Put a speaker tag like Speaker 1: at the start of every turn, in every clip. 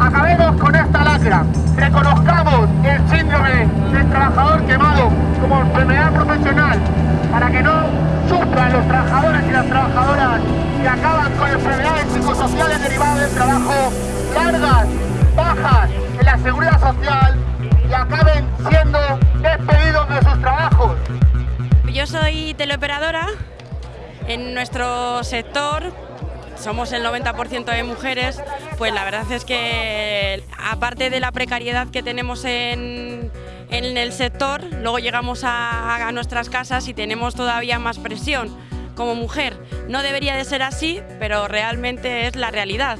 Speaker 1: Acabemos con esta lágrima. Reconozcamos el síndrome del trabajador quemado como enfermedad profesional para que no sufran los trabajadores y las trabajadoras que acaban con enfermedades psicosociales derivadas del trabajo largas seguridad social y acaben siendo despedidos de sus trabajos.
Speaker 2: Yo soy teleoperadora. En nuestro sector somos el 90% de mujeres, pues la verdad es que aparte de la precariedad que tenemos en, en el sector, luego llegamos a, a nuestras casas y tenemos todavía más presión como mujer. No debería de ser así, pero realmente es la realidad.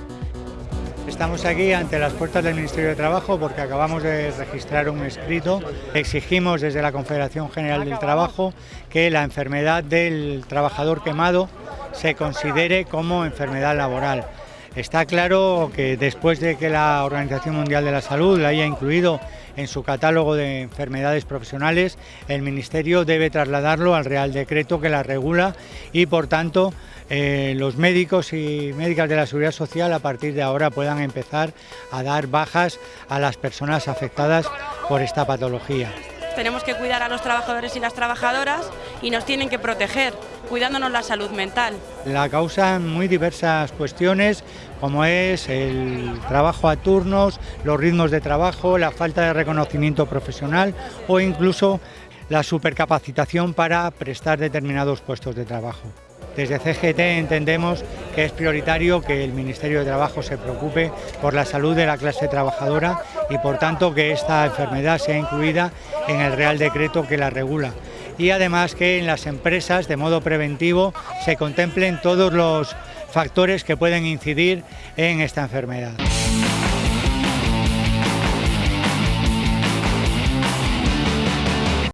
Speaker 3: Estamos aquí ante las puertas del Ministerio de Trabajo porque acabamos de registrar un escrito. Exigimos desde la Confederación General del Trabajo que la enfermedad del trabajador quemado se considere como enfermedad laboral. Está claro que después de que la Organización Mundial de la Salud la haya incluido en su catálogo de enfermedades profesionales, el Ministerio debe trasladarlo al Real Decreto que la regula y, por tanto, eh, los médicos y médicas de la Seguridad Social a partir de ahora puedan empezar a dar bajas a las personas afectadas por esta patología.
Speaker 2: Tenemos que cuidar a los trabajadores y las trabajadoras y nos tienen que proteger, cuidándonos la salud mental.
Speaker 3: La causan muy diversas cuestiones, como es el trabajo a turnos, los ritmos de trabajo, la falta de reconocimiento profesional o incluso la supercapacitación para prestar determinados puestos de trabajo. Desde CGT entendemos que es prioritario que el Ministerio de Trabajo se preocupe por la salud de la clase trabajadora y por tanto que esta enfermedad sea incluida en el Real Decreto que la regula. Y además que en las empresas de modo preventivo se contemplen todos los factores que pueden incidir en esta enfermedad.